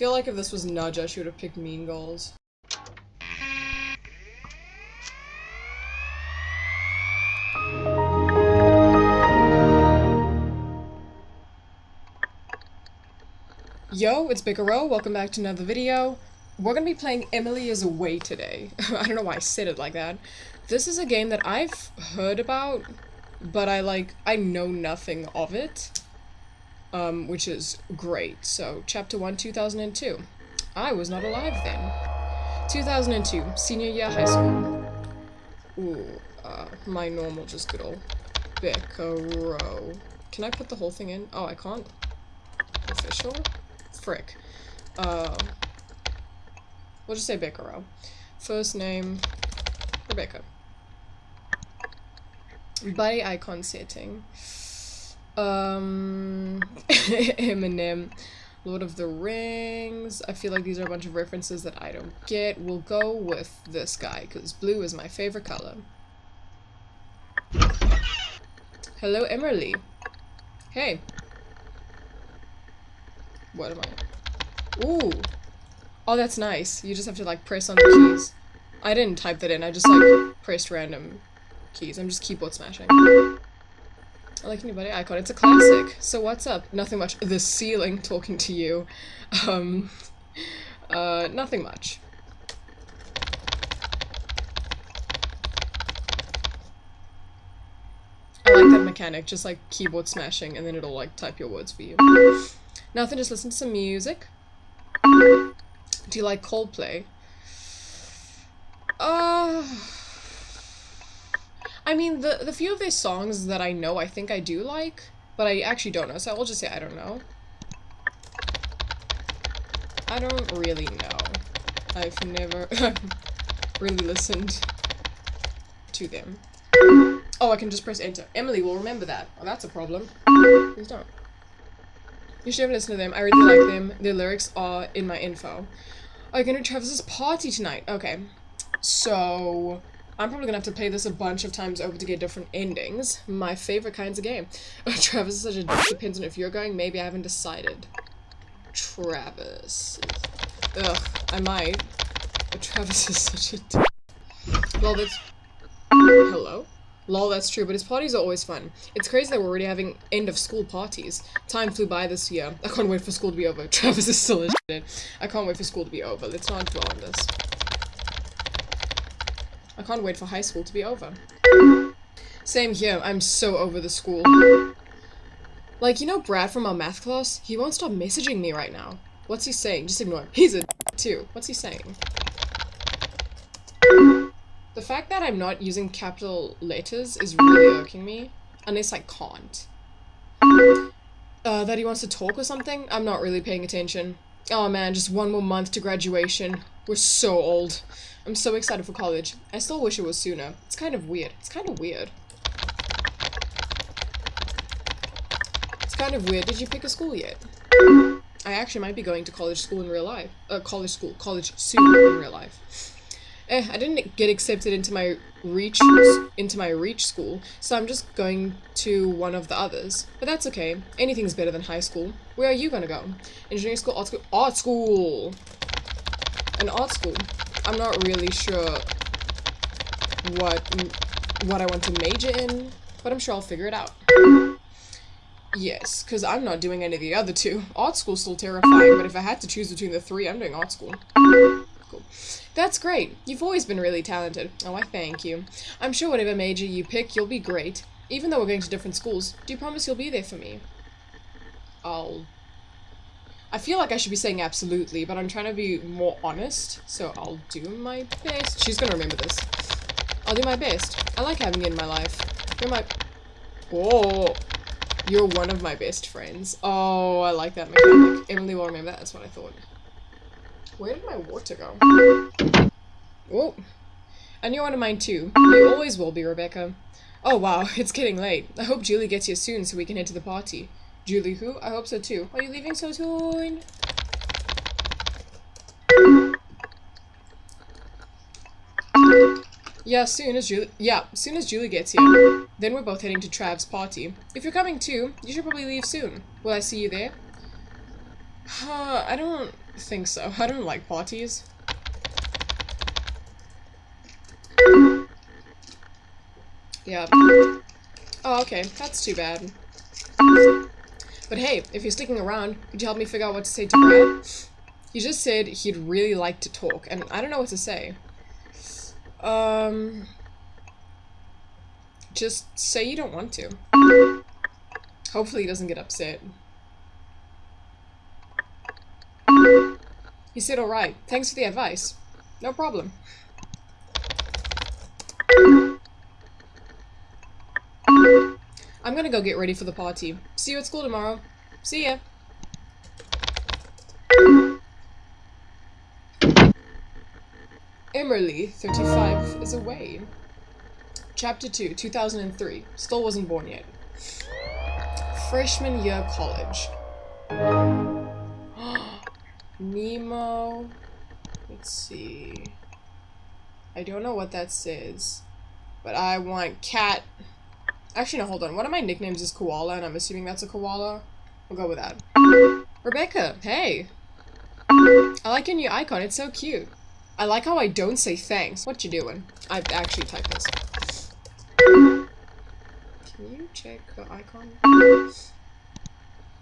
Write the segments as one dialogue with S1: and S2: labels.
S1: feel like if this was Nudge, she would have picked Mean Girls. Yo, it's Bicaro. Welcome back to another video. We're gonna be playing Emily is Away today. I don't know why I said it like that. This is a game that I've heard about, but I like, I know nothing of it. Um, which is great. So, chapter 1, 2002. I was not alive then. 2002, senior year high school. Ooh, uh, my normal just good old Bicaro. Can I put the whole thing in? Oh, I can't. Official? frick. Uh, we'll just say Bicaro. First name, Rebecca. Body icon setting. Um, Eminem. Lord of the Rings. I feel like these are a bunch of references that I don't get. We'll go with this guy, because blue is my favorite color. Hello, Emily. Hey. What am I? Ooh. Oh, that's nice. You just have to, like, press on the keys. I didn't type that in. I just, like, pressed random keys. I'm just keyboard smashing. I like new anybody icon. It's a classic. So what's up? Nothing much. The ceiling talking to you. Um, uh, nothing much. I like that mechanic, just like keyboard smashing and then it'll like type your words for you. Nothing, just listen to some music. Do you like Coldplay? Uh... I mean, the, the few of their songs that I know I think I do like, but I actually don't know, so I will just say I don't know. I don't really know. I've never really listened to them. Oh, I can just press enter. Emily will remember that. Oh, that's a problem. Please don't. You should have listened to them. I really like them. Their lyrics are in my info. Are you going to Travis's party tonight? Okay. So, I'm probably to have to play this a bunch of times over to get different endings. My favorite kinds of game. Oh, Travis is such a depends on if you're going. Maybe I haven't decided. Travis. Ugh, I might. But Travis is such a Well, that's... Hello? Lol, that's true, but his parties are always fun. It's crazy that we're already having end of school parties. Time flew by this year. I can't wait for school to be over. Travis is still in I can't wait for school to be over. Let's not dwell on this. I can't wait for high school to be over. Same here. I'm so over the school. Like, you know Brad from our math class? He won't stop messaging me right now. What's he saying? Just ignore him. He's a too. What's he saying? The fact that I'm not using capital letters is really irking me. Unless I can't. Uh, that he wants to talk or something? I'm not really paying attention. Oh man, just one more month to graduation. We're so old. I'm so excited for college. I still wish it was sooner. It's kind of weird. It's kind of weird. It's kind of weird. Did you pick a school yet? I actually might be going to college school in real life. Uh, college school. College soon in real life. Eh, I didn't get accepted into my reach into my reach school, so I'm just going to one of the others. But that's okay. Anything's better than high school. Where are you gonna go? Engineering school, art school, art school. An art school. I'm not really sure what what I want to major in, but I'm sure I'll figure it out. Yes, because I'm not doing any of the other two. Art school's still terrifying, but if I had to choose between the three, I'm doing art school. Cool. That's great. You've always been really talented. Oh, I thank you. I'm sure whatever major you pick, you'll be great. Even though we're going to different schools, do you promise you'll be there for me? I'll... I feel like I should be saying absolutely, but I'm trying to be more honest, so I'll do my best. She's gonna remember this. I'll do my best. I like having you in my life. You're my... Oh, you're one of my best friends. Oh, I like that mechanic. Emily will remember that. That's what I thought. Where did my water go? Oh, and you're one of mine too. You always will be, Rebecca. Oh wow, it's getting late. I hope Julie gets here soon so we can head to the party. Julie who? I hope so too. Are you leaving so soon? Yeah, soon as Julie- yeah, soon as Julie gets here. Then we're both heading to Trav's party. If you're coming too, you should probably leave soon. Will I see you there? Uh, I don't- think so. I don't like parties. Yeah. Oh, okay. That's too bad. But hey, if you're sticking around, could you help me figure out what to say to Brad? He just said he'd really like to talk, and I don't know what to say. Um... Just say you don't want to. Hopefully he doesn't get upset. He said alright. Thanks for the advice. No problem. I'm gonna go get ready for the party. See you at school tomorrow. See ya. Emily, 35, is away. Chapter 2, 2003. Still wasn't born yet. Freshman year college. Nemo. Let's see. I don't know what that says. But I want cat. Actually, no, hold on. One of my nicknames is Koala, and I'm assuming that's a koala. We'll go with that. Rebecca, hey. I like your new icon. It's so cute. I like how I don't say thanks. What you doing? I actually typed this. Can you check the icon?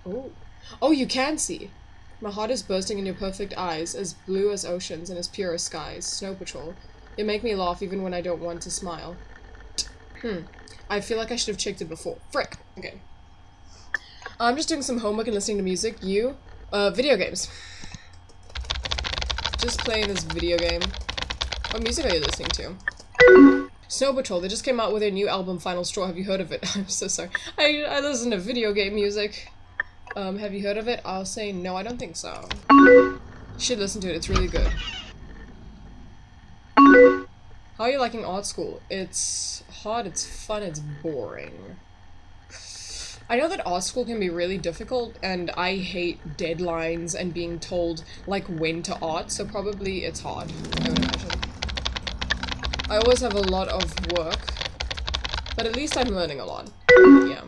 S1: Oh. Oh, you can see. My heart is bursting in your perfect eyes, as blue as oceans and as pure as skies. Snow Patrol. You make me laugh even when I don't want to smile. Hmm. I feel like I should have checked it before. Frick. Okay. I'm just doing some homework and listening to music. You? Uh, video games. Just playing this video game. What music are you listening to? Snow Patrol, they just came out with their new album, Final Straw. Have you heard of it? I'm so sorry. I, I listen to video game music. Um, have you heard of it? I'll say no, I don't think so. You should listen to it, it's really good. How are you liking art school? It's hard, it's fun, it's boring. I know that art school can be really difficult, and I hate deadlines and being told, like, when to art, so probably it's hard, I would imagine. I always have a lot of work, but at least I'm learning a lot. Yeah.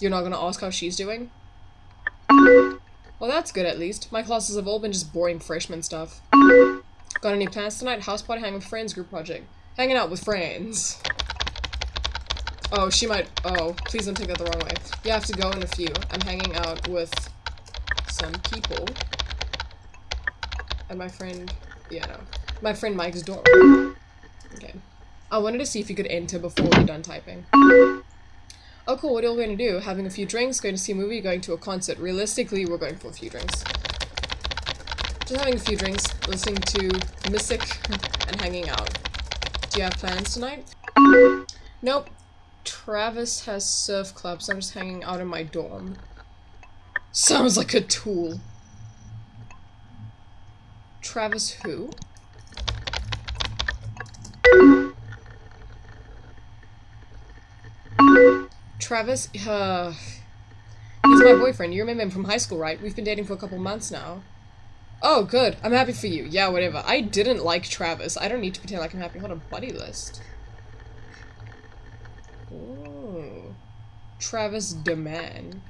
S1: You're not gonna ask how she's doing? Well, that's good at least. My classes have all been just boring freshman stuff. Got any plans tonight? House party, hang with friends, group project. Hanging out with friends. Oh, she might- oh, please don't take that the wrong way. You have to go in a few. I'm hanging out with some people. And my friend- yeah, no. My friend Mike's dorm. Okay. I wanted to see if you could enter before we're done typing. Oh cool, what are you going to do? Having a few drinks, going to see a movie, going to a concert. Realistically, we're going for a few drinks. Just having a few drinks, listening to music, and hanging out. Do you have plans tonight? Nope. Travis has surf club, so I'm just hanging out in my dorm. Sounds like a tool. Travis who? Travis, uh, he's my boyfriend. You remember him from high school, right? We've been dating for a couple months now. Oh, good. I'm happy for you. Yeah, whatever. I didn't like Travis. I don't need to pretend like I'm happy. Hold on, buddy list. Ooh. Travis Deman.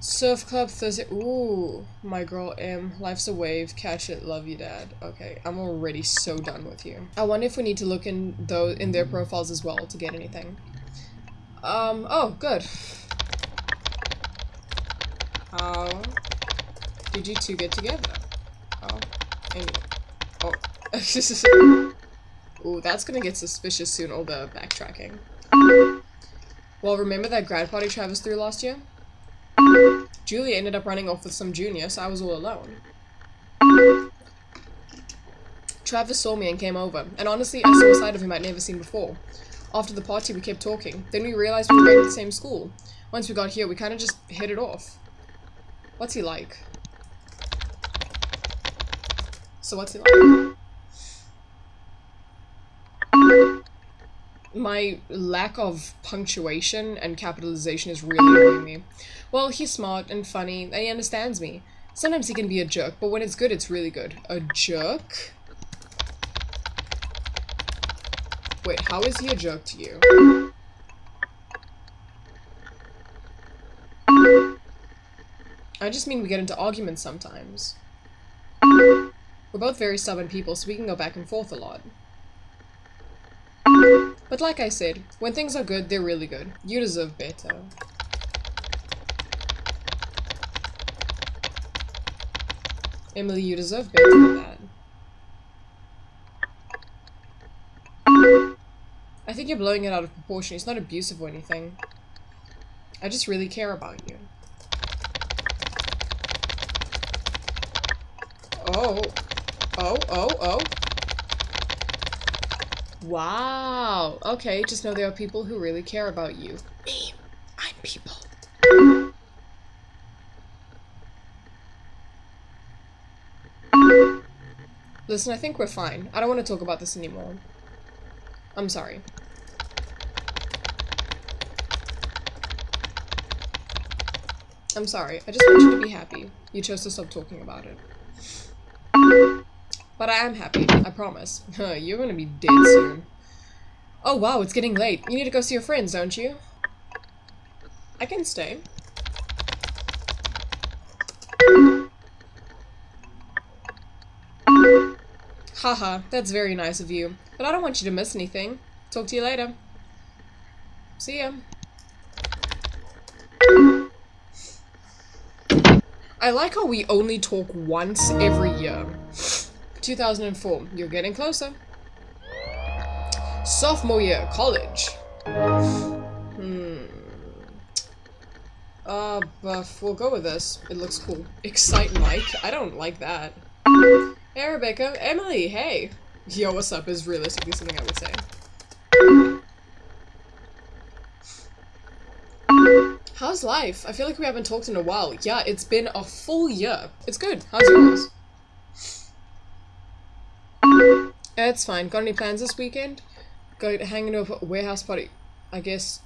S1: Surf Club Thursday. Ooh, my girl M. Life's a wave. Catch it. Love you, Dad. Okay, I'm already so done with you. I wonder if we need to look in those in their profiles as well to get anything. Um. Oh, good. How did you two get together? Oh, anyway. Oh. Ooh, that's gonna get suspicious soon. All the backtracking. Well, remember that grad party Travis threw last year? Julia ended up running off with some junior, so I was all alone. Travis saw me and came over, and honestly, I saw a side of him I'd never seen before. After the party, we kept talking. Then we realized we were going to the same school. Once we got here, we kind of just hit it off. What's he like? So what's he like? my lack of punctuation and capitalization is really annoying me. Well, he's smart and funny, and he understands me. Sometimes he can be a jerk, but when it's good, it's really good. A jerk? Wait, how is he a jerk to you? I just mean we get into arguments sometimes. We're both very stubborn people, so we can go back and forth a lot. But like I said, when things are good, they're really good. You deserve better. Emily, you deserve better than that. I think you're blowing it out of proportion. It's not abusive or anything. I just really care about you. Oh. Oh, oh, oh. Wow. Okay, just know there are people who really care about you. Me. I'm people. Listen, I think we're fine. I don't want to talk about this anymore. I'm sorry. I'm sorry. I just want you to be happy. You chose to stop talking about it. But I am happy. I promise. You're gonna be dead soon. Oh wow, it's getting late. You need to go see your friends, don't you? I can stay. Haha, that's very nice of you. But I don't want you to miss anything. Talk to you later. See ya. I like how we only talk once every year. 2004. You're getting closer. Sophomore year, college. Hmm. Uh, buff. We'll go with this. It looks cool. Excite Mike. I don't like that. Hey, Rebecca. Emily, hey. Yo, what's up is realistically something I would say. How's life? I feel like we haven't talked in a while. Yeah, it's been a full year. It's good. How's yours? It's fine. Got any plans this weekend? Go hanging to a warehouse party. I guess.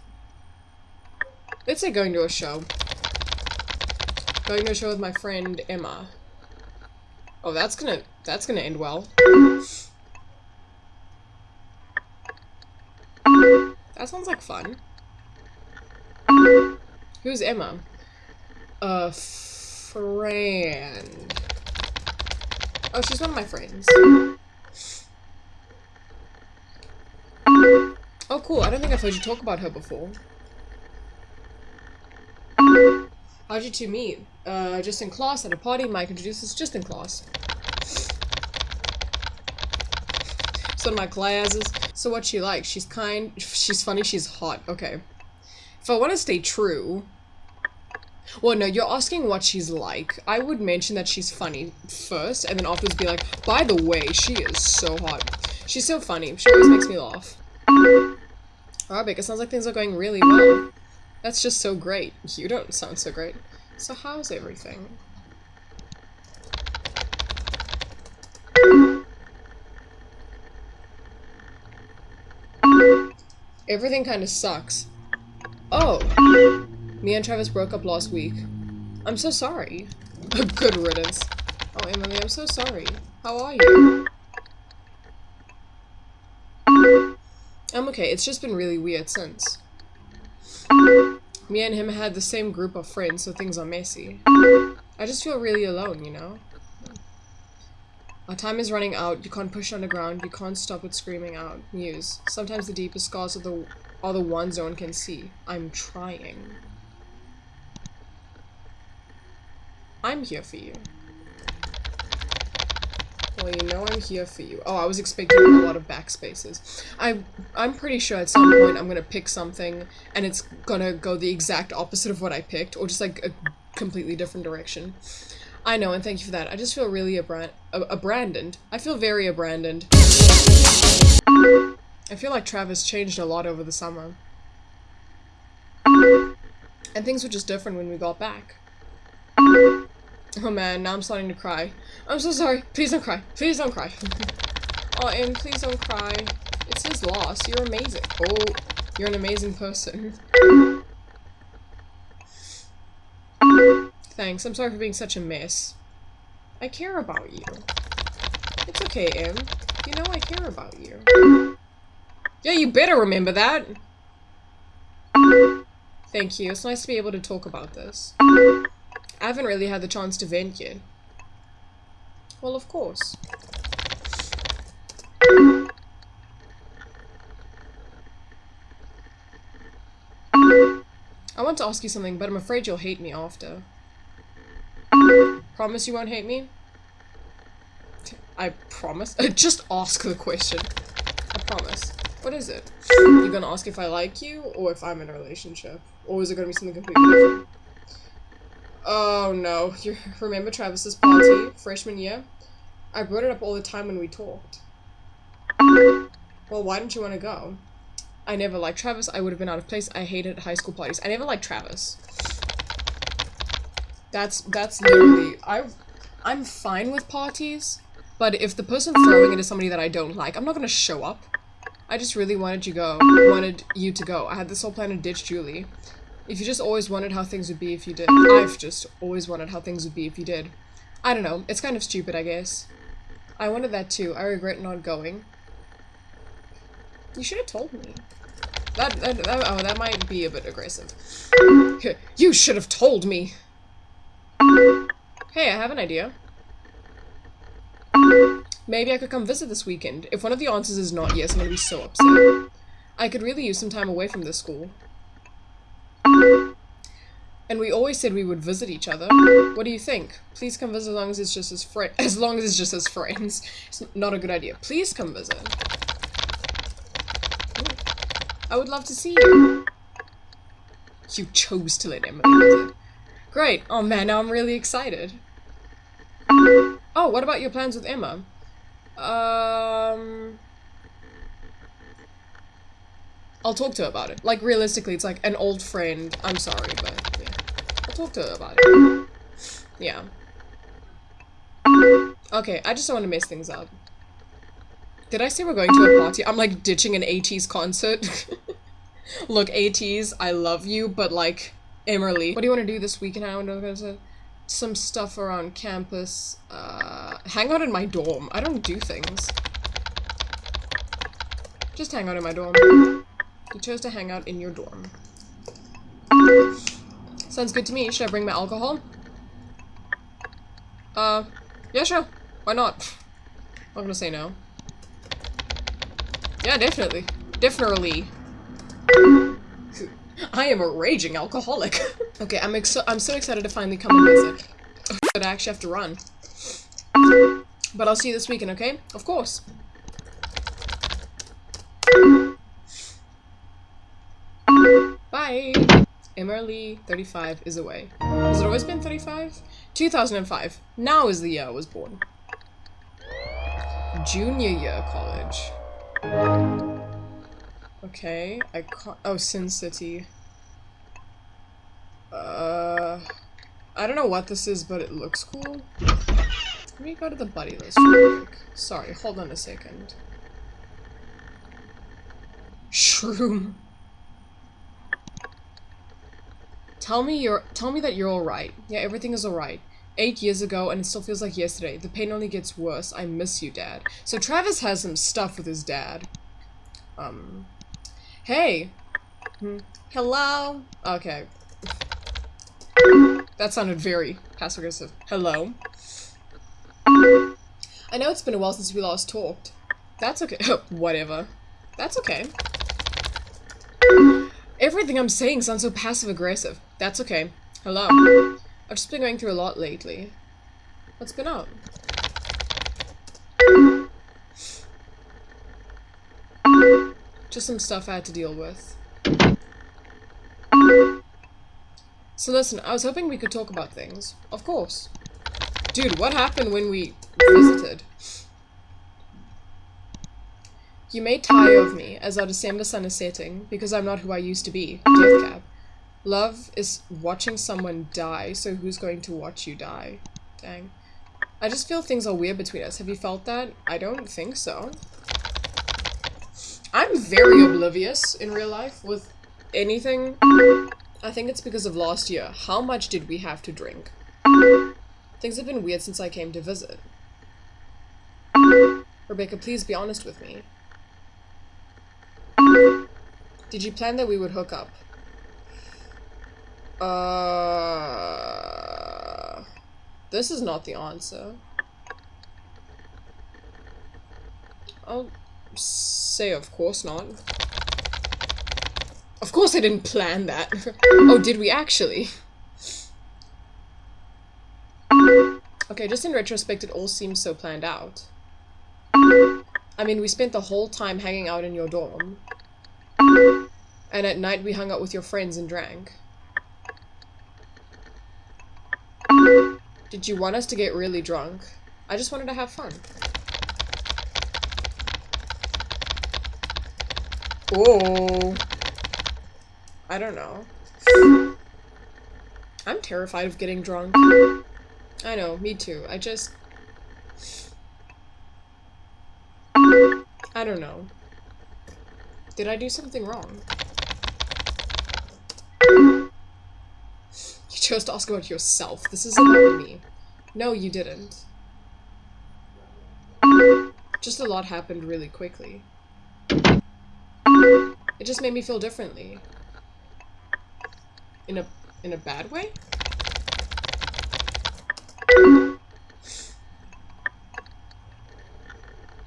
S1: Let's say going to a show. Going to a show with my friend Emma. Oh, that's gonna that's gonna end well. That sounds like fun. Who's Emma? A friend. Oh, she's one of my friends. Oh, cool. I don't think I've heard you talk about her before. How'd you two meet? Uh, just in class, at a party. Mike introduced us just in class. Of my classes. So what's she like? She's kind, she's funny, she's hot. Okay. If I want to stay true... Well, no, you're asking what she's like. I would mention that she's funny first, and then afterwards be like, by the way, she is so hot. She's so funny. She always makes me laugh. Rebecca, it sounds like things are going really well. That's just so great. You don't sound so great. So how's everything? Everything kind of sucks. Oh! Me and Travis broke up last week. I'm so sorry. Good riddance. Oh, Emily, I'm so sorry. How are you? Okay. It's just been really weird since. Me and him had the same group of friends, so things are messy. I just feel really alone, you know? Our time is running out. You can't push underground. You can't stop it screaming out. Muse. Sometimes the deepest scars are the, are the ones no one can see. I'm trying. I'm here for you. Well, you know I'm here for you. Oh, I was expecting a lot of backspaces. I, I'm pretty sure at some point I'm gonna pick something and it's gonna go the exact opposite of what I picked, or just like a completely different direction. I know, and thank you for that. I just feel really abran abandoned. I feel very abandoned. I feel like Travis changed a lot over the summer. And things were just different when we got back. Oh man, now I'm starting to cry. I'm so sorry. Please don't cry. Please don't cry. oh, and please don't cry. It's his loss. You're amazing. Oh, you're an amazing person. Thanks. I'm sorry for being such a mess. I care about you. It's okay, Em. You know I care about you. Yeah, you better remember that. Thank you. It's nice to be able to talk about this. I haven't really had the chance to vent yet. Well, of course. I want to ask you something, but I'm afraid you'll hate me after. Promise you won't hate me? I promise. Just ask the question. I promise. What is it? You're gonna ask if I like you, or if I'm in a relationship? Or is it gonna be something completely different? Oh no. You remember Travis's party, freshman year? I brought it up all the time when we talked. Well, why didn't you want to go? I never liked Travis. I would have been out of place. I hated high school parties. I never liked Travis. That's that's literally I I'm fine with parties, but if the person throwing it is somebody that I don't like, I'm not gonna show up. I just really wanted you go wanted you to go. I had this whole plan to ditch Julie. If you just always wondered how things would be if you did. I've just always wondered how things would be if you did. I don't know. It's kind of stupid, I guess. I wanted that too. I regret not going. You should have told me. That, that, that, oh, that might be a bit aggressive. You should have told me! Hey, I have an idea. Maybe I could come visit this weekend. If one of the answers is not yes, I'm gonna be so upset. I could really use some time away from this school. And we always said we would visit each other. What do you think? Please come visit as long as it's just as friend as long as it's just as friends. It's not a good idea. Please come visit. I would love to see you. You chose to let Emily visit. Great. Oh man, now I'm really excited. Oh, what about your plans with Emma? Um... I'll talk to her about it. Like, realistically, it's like an old friend. I'm sorry, but talk to her about it. Yeah. Okay, I just don't want to mess things up. Did I say we're going to a party? I'm like ditching an 80s concert. Look, 80s, I love you, but like, Emily. What do you want to do this weekend? I want to go some stuff around campus. Uh, hang out in my dorm. I don't do things. Just hang out in my dorm. You chose to hang out in your dorm. Sounds good to me. Should I bring my alcohol? Uh, yeah, sure. Why not? I'm gonna say no. Yeah, definitely. Definitely. I am a raging alcoholic. okay, I'm I'm so excited to finally come and visit. But I actually have to run. But I'll see you this weekend, okay? Of course. Bye! Emily, 35, is away. Has it always been 35? 2005. Now is the year I was born. Junior year college. Okay, I can't- oh, Sin City. Uh... I don't know what this is, but it looks cool. Let me go to the buddy list real quick. Sorry, hold on a second. Shroom. Tell me you're- tell me that you're alright. Yeah, everything is alright. Eight years ago, and it still feels like yesterday. The pain only gets worse. I miss you, Dad. So Travis has some stuff with his dad. Um... Hey! Hmm. Hello? Okay. That sounded very passive-aggressive. Hello? I know it's been a while since we last talked. That's okay. Whatever. That's okay. Everything I'm saying sounds so passive-aggressive. That's okay. Hello? I've just been going through a lot lately. What's been up? Just some stuff I had to deal with. So listen, I was hoping we could talk about things. Of course. Dude, what happened when we visited? You may tire of me as our December sun is setting, because I'm not who I used to be. Death Cab. Love is watching someone die, so who's going to watch you die? Dang. I just feel things are weird between us. Have you felt that? I don't think so. I'm very oblivious in real life with anything. I think it's because of last year. How much did we have to drink? Things have been weird since I came to visit. Rebecca, please be honest with me. Did you plan that we would hook up? Uh... This is not the answer. I'll say of course not. Of course I didn't plan that. oh, did we actually? Okay, just in retrospect, it all seems so planned out. I mean, we spent the whole time hanging out in your dorm. And at night we hung out with your friends and drank. Did you want us to get really drunk? I just wanted to have fun. Oh. I don't know. I'm terrified of getting drunk. I know, me too. I just... I don't know. Did I do something wrong? Chose to ask about yourself. This is about me. No, you didn't. Just a lot happened really quickly. It just made me feel differently. In a in a bad way?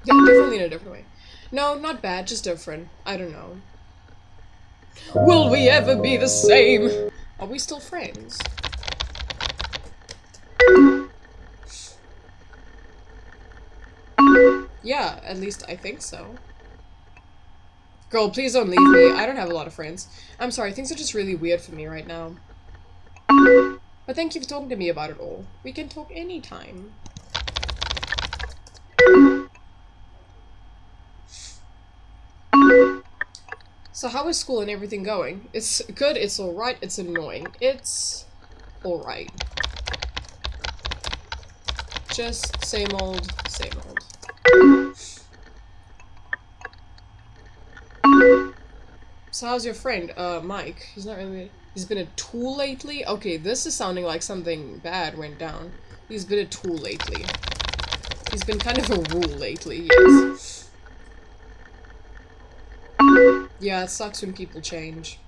S1: Yeah, differently in a different way. No, not bad, just different. I don't know. Will we ever be the same? Are we still friends? Yeah, at least I think so. Girl, please don't leave me. I don't have a lot of friends. I'm sorry, things are just really weird for me right now. But thank you for talking to me about it all. We can talk anytime. So how is school and everything going? It's good, it's alright, it's annoying. It's alright. Just same old, same old. So how's your friend, uh, Mike? He's not really- He's been a tool lately? Okay, this is sounding like something bad went down. He's been a tool lately. He's been kind of a rule lately, yes. Yeah, it sucks when people change.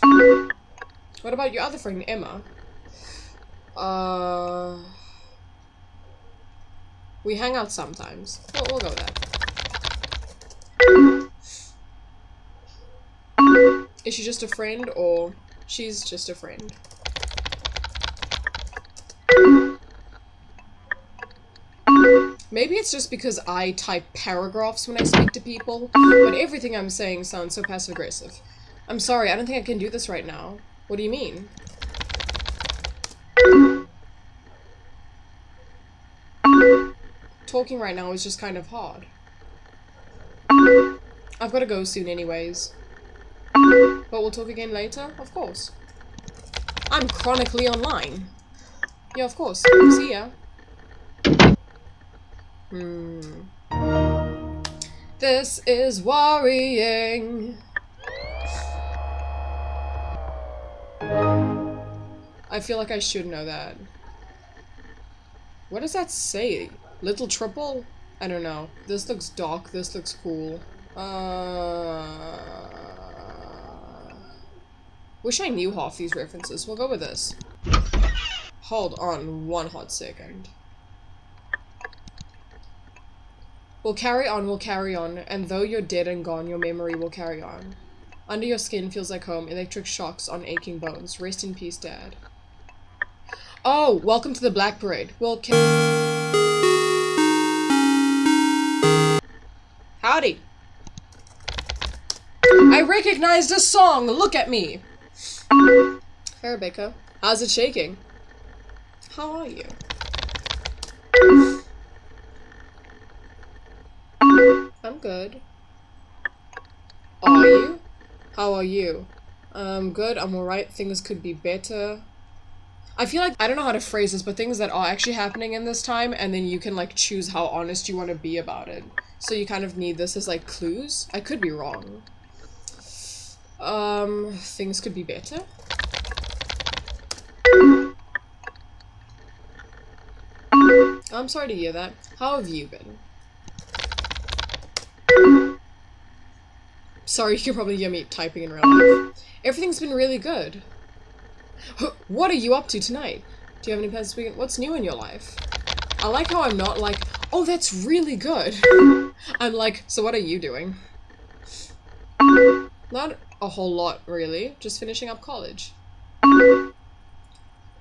S1: What about your other friend, Emma? Uh... We hang out sometimes. We'll, we'll go that. Is she just a friend or she's just a friend? Maybe it's just because I type paragraphs when I speak to people, but everything I'm saying sounds so passive-aggressive. I'm sorry, I don't think I can do this right now. What do you mean? Talking right now is just kind of hard. I've got to go soon anyways. But we'll talk again later? Of course. I'm chronically online. Yeah, of course. See ya. Hmm. This is worrying. I feel like I should know that. What does that say? Little triple? I don't know. This looks dark, this looks cool. Uh... Wish I knew half these references. We'll go with this. Hold on one hot second. We'll carry on, we'll carry on, and though you're dead and gone, your memory will carry on. Under your skin feels like home, electric shocks on aching bones. Rest in peace, Dad. Oh, welcome to the Black Parade. We'll Howdy. I recognized a song! Look at me! Hey, Rebecca. How's it shaking? How are you? Good. Are you? How are you? Um, good, I'm alright, things could be better. I feel like, I don't know how to phrase this, but things that are actually happening in this time, and then you can, like, choose how honest you want to be about it. So you kind of need this as, like, clues? I could be wrong. Um, things could be better? I'm sorry to hear that. How have you been? Sorry, you can probably hear me typing in real life. Everything's been really good. What are you up to tonight? Do you have any plans this weekend? What's new in your life? I like how I'm not like, oh, that's really good. I'm like, so what are you doing? Not a whole lot, really. Just finishing up college.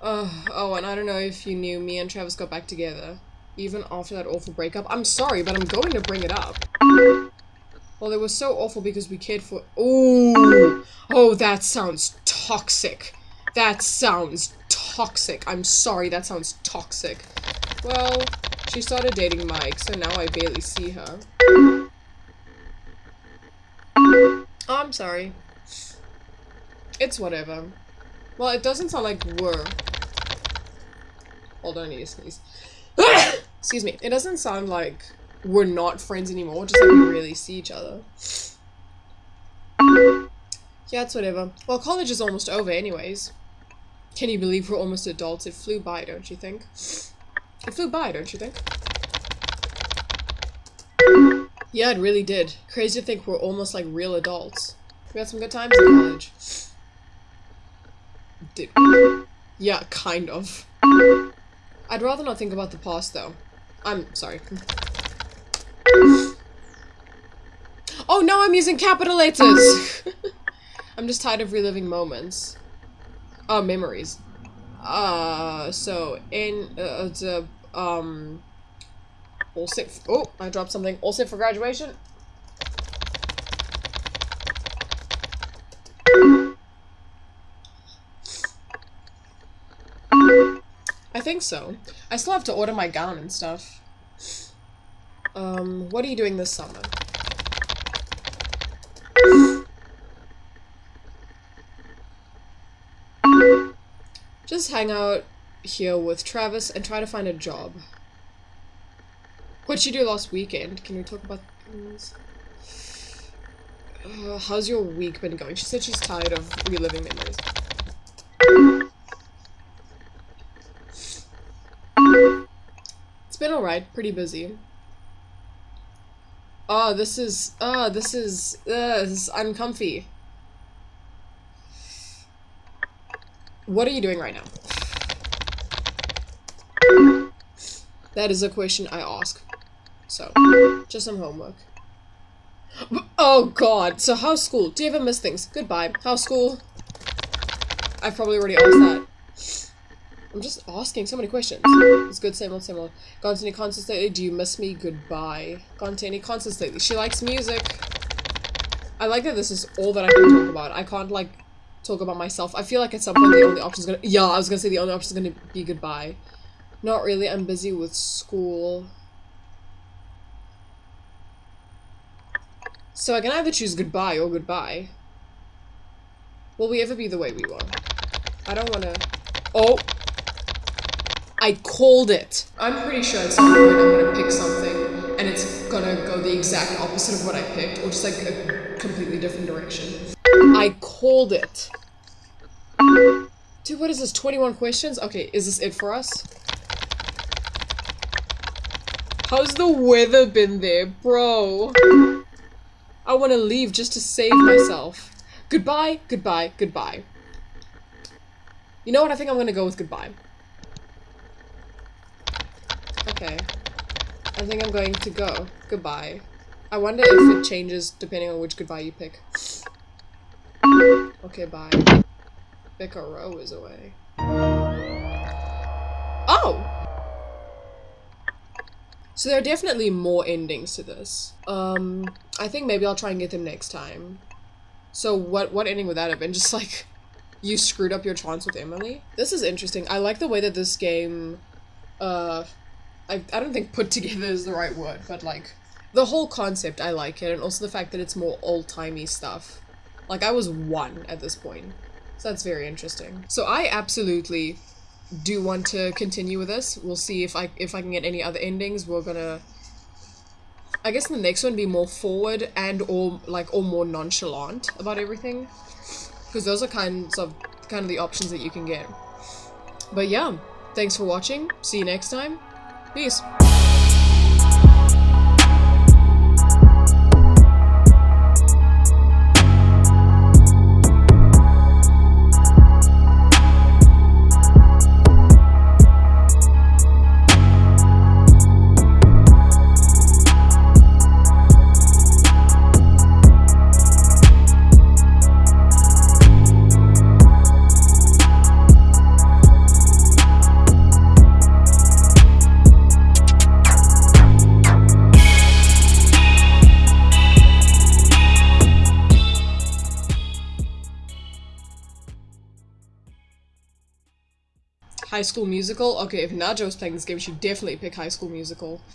S1: Oh, and I don't know if you knew, me and Travis got back together. Even after that awful breakup. I'm sorry, but I'm going to bring it up. Well, it was so awful because we cared for- Oh, Oh, that sounds toxic. That sounds toxic. I'm sorry, that sounds toxic. Well, she started dating Mike, so now I barely see her. Oh, I'm sorry. It's whatever. Well, it doesn't sound like we're... Hold on, I need to sneeze. Excuse me. It doesn't sound like we're not friends anymore, just like we really see each other. Yeah, it's whatever. Well, college is almost over anyways. Can you believe we're almost adults? It flew by, don't you think? It flew by, don't you think? Yeah, it really did. Crazy to think we're almost like real adults. We had some good times in college. Did? Yeah, kind of. I'd rather not think about the past, though. I'm sorry. Oh, no, I'm using capital letters! I'm just tired of reliving moments. Oh, memories. Uh, so, in, uh, the, um, all set, oh, I dropped something. All set for graduation? I think so. I still have to order my gown and stuff. Um, what are you doing this summer? Just hang out here with Travis and try to find a job. What'd you do last weekend? Can we talk about things? Uh, how's your week been going? She said she's tired of reliving memories. It's been alright, pretty busy. Oh, this is, oh, this is, uh, this is uncomfy. What are you doing right now? That is a question I ask. So, just some homework. Oh god, so how's school? Do you ever miss things? Goodbye. How's school? I've probably already asked that. I'm just asking so many questions. It's good, same old, same old. Gone to any concerts lately? Do you miss me? Goodbye. Gone to any concerts lately? She likes music. I like that this is all that I can talk about. I can't, like, talk about myself. I feel like at some point the only option is gonna- Yeah, I was gonna say the only option is gonna be goodbye. Not really, I'm busy with school. So I can either choose goodbye or goodbye. Will we ever be the way we were? I don't wanna- Oh! I called it! I'm pretty sure at some point I'm gonna pick something and it's gonna go the exact opposite of what I picked, or just like a completely different direction. I called it. Dude, what is this? 21 questions? Okay, is this it for us? How's the weather been there, bro? I want to leave just to save myself. Goodbye, goodbye, goodbye. You know what? I think I'm going to go with goodbye. Okay. I think I'm going to go. Goodbye. I wonder if it changes depending on which goodbye you pick. Okay, bye. Becca Rowe is away. Oh! So there are definitely more endings to this. Um, I think maybe I'll try and get them next time. So what what ending would that have been? Just like, you screwed up your chance with Emily? This is interesting. I like the way that this game, uh, I, I don't think put together is the right word, but like, the whole concept, I like it, and also the fact that it's more old-timey stuff. Like, I was one at this point. So that's very interesting. So I absolutely do want to continue with this. We'll see if I if I can get any other endings. We're gonna I guess the next one be more forward and or like or more nonchalant about everything. Because those are kinds of kind of the options that you can get. But yeah, thanks for watching. See you next time. Peace. High School Musical? Okay, if Naja was playing this game, she'd definitely pick High School Musical.